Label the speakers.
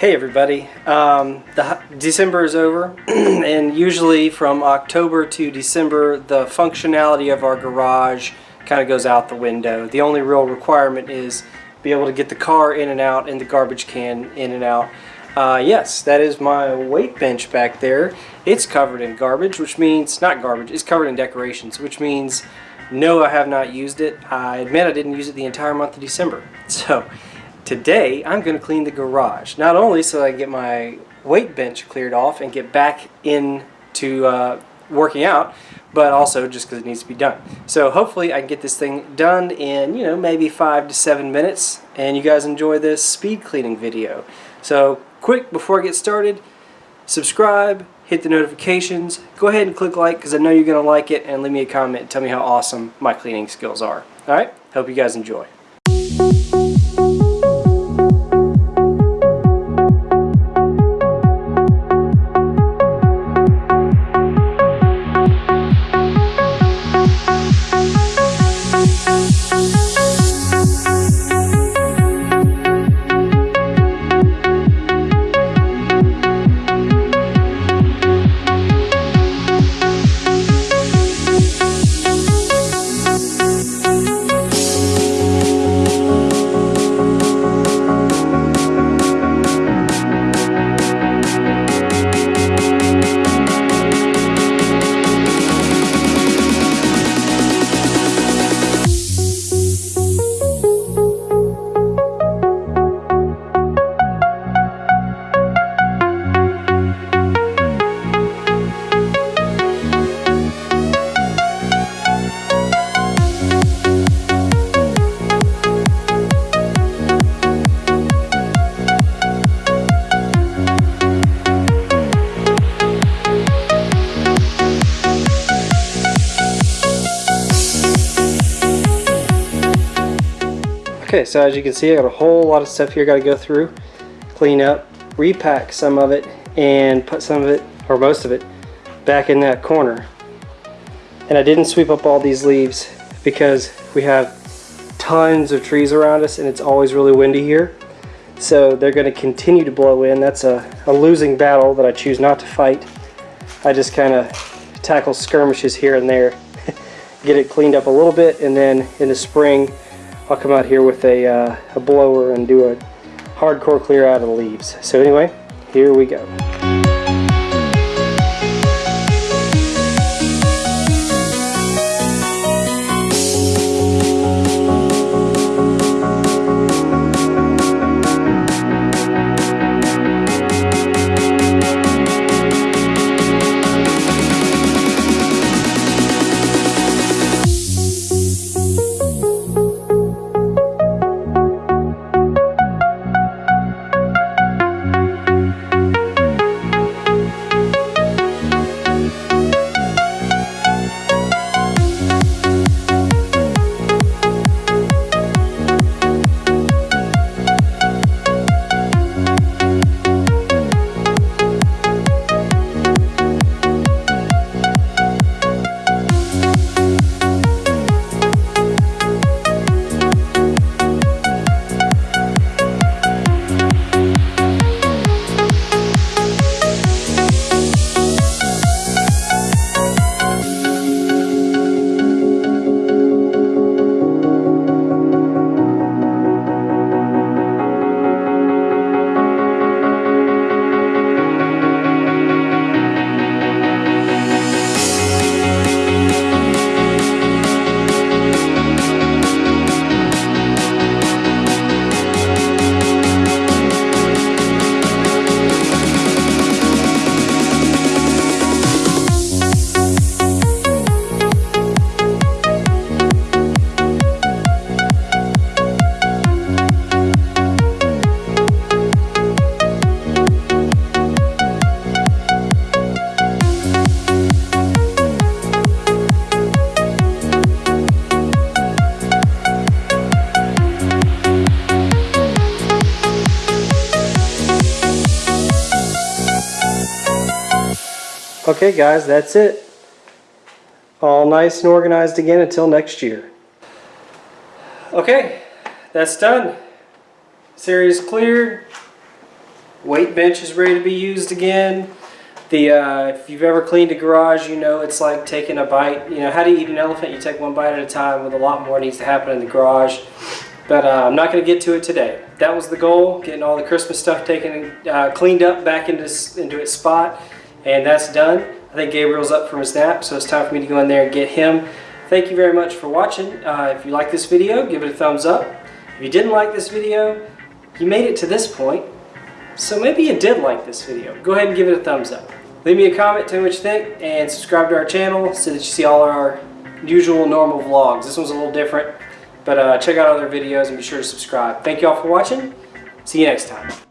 Speaker 1: Hey everybody, um, the December is over and usually from October to December the functionality of our garage kind of goes out the window. The only real requirement is be able to get the car in and out and the garbage can in and out. Uh, yes, that is my weight bench back there. It's covered in garbage, which means, not garbage, it's covered in decorations, which means no I have not used it. I admit I didn't use it the entire month of December. So Today, I'm going to clean the garage. Not only so I get my weight bench cleared off and get back into uh, working out, but also just because it needs to be done. So hopefully I can get this thing done in, you know, maybe five to seven minutes, and you guys enjoy this speed cleaning video. So quick, before I get started, subscribe, hit the notifications, go ahead and click like because I know you're going to like it, and leave me a comment and tell me how awesome my cleaning skills are. Alright, hope you guys enjoy. Okay, so as you can see, I got a whole lot of stuff here I got to go through, clean up, repack some of it, and put some of it, or most of it, back in that corner. And I didn't sweep up all these leaves because we have tons of trees around us and it's always really windy here. So they're going to continue to blow in. That's a, a losing battle that I choose not to fight. I just kind of tackle skirmishes here and there, get it cleaned up a little bit, and then in the spring I'll come out here with a, uh, a blower and do a hardcore clear out of the leaves. So anyway, here we go. Okay guys, that's it. All nice and organized again until next year. Okay, that's done. Series cleared. weight bench is ready to be used again. The uh, if you've ever cleaned a garage, you know it's like taking a bite. You know how do you eat an elephant? You take one bite at a time. With a lot more needs to happen in the garage. But uh, I'm not going to get to it today. That was the goal: getting all the Christmas stuff taken, uh, cleaned up, back into into its spot, and that's done. I think Gabriel's up from his nap, so it's time for me to go in there and get him. Thank you very much for watching. Uh, if you like this video, give it a thumbs up. If you didn't like this video, you made it to this point, so maybe you did like this video. Go ahead and give it a thumbs up. Leave me a comment, tell me what you think, and subscribe to our channel so that you see all our usual normal vlogs. This one's a little different, but uh, check out other videos and be sure to subscribe. Thank you all for watching. See you next time.